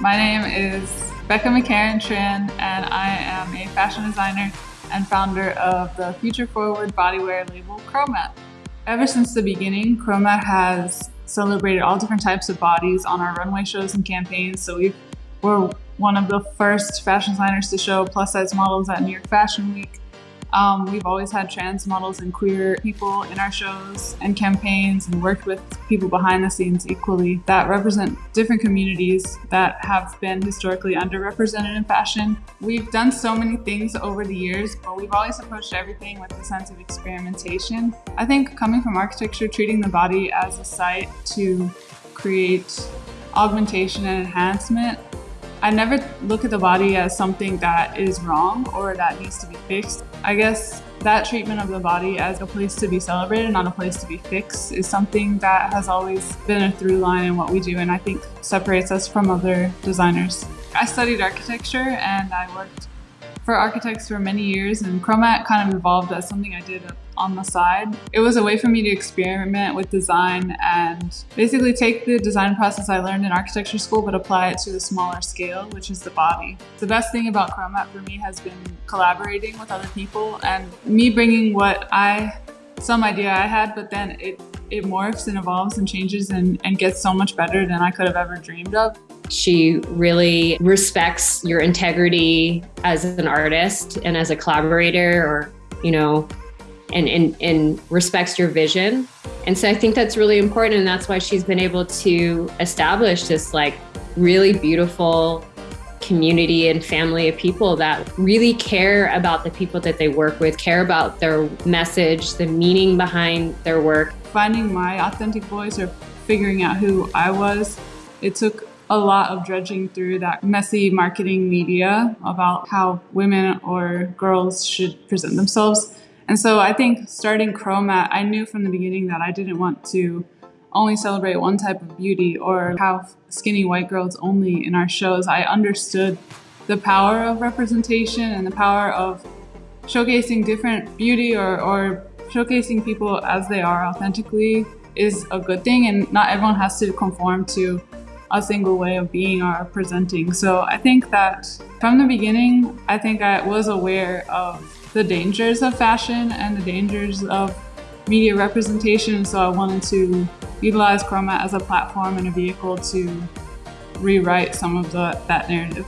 My name is Becca McCharen Tran, and I am a fashion designer and founder of the Future Forward bodywear label Chromat. Ever since the beginning, Chromat has celebrated all different types of bodies on our runway shows and campaigns. So we were one of the first fashion designers to show plus size models at New York Fashion Week. Um, we've always had trans models and queer people in our shows and campaigns and worked with people behind the scenes equally that represent different communities that have been historically underrepresented in fashion. We've done so many things over the years, but we've always approached everything with a sense of experimentation. I think coming from architecture, treating the body as a site to create augmentation and enhancement I never look at the body as something that is wrong or that needs to be fixed. I guess that treatment of the body as a place to be celebrated, not a place to be fixed, is something that has always been a through line in what we do and I think separates us from other designers. I studied architecture and I worked for architects for many years and Chromat kind of evolved as something I did on the side. It was a way for me to experiment with design and basically take the design process I learned in architecture school but apply it to a smaller scale, which is the body. The best thing about Chromat for me has been collaborating with other people and me bringing what I, some idea I had, but then it it morphs and evolves and changes and, and gets so much better than I could have ever dreamed of. She really respects your integrity as an artist and as a collaborator or, you know, and, and, and respects your vision. And so I think that's really important. And that's why she's been able to establish this like really beautiful community and family of people that really care about the people that they work with, care about their message, the meaning behind their work. Finding my authentic voice or figuring out who I was, it took a lot of dredging through that messy marketing media about how women or girls should present themselves. And so I think starting Chromat, I knew from the beginning that I didn't want to only celebrate one type of beauty or have skinny white girls only in our shows. I understood the power of representation and the power of showcasing different beauty or, or showcasing people as they are authentically is a good thing and not everyone has to conform to a single way of being or presenting. So I think that from the beginning, I think I was aware of the dangers of fashion and the dangers of media representation. So I wanted to utilize Chromat as a platform and a vehicle to rewrite some of the, that narrative.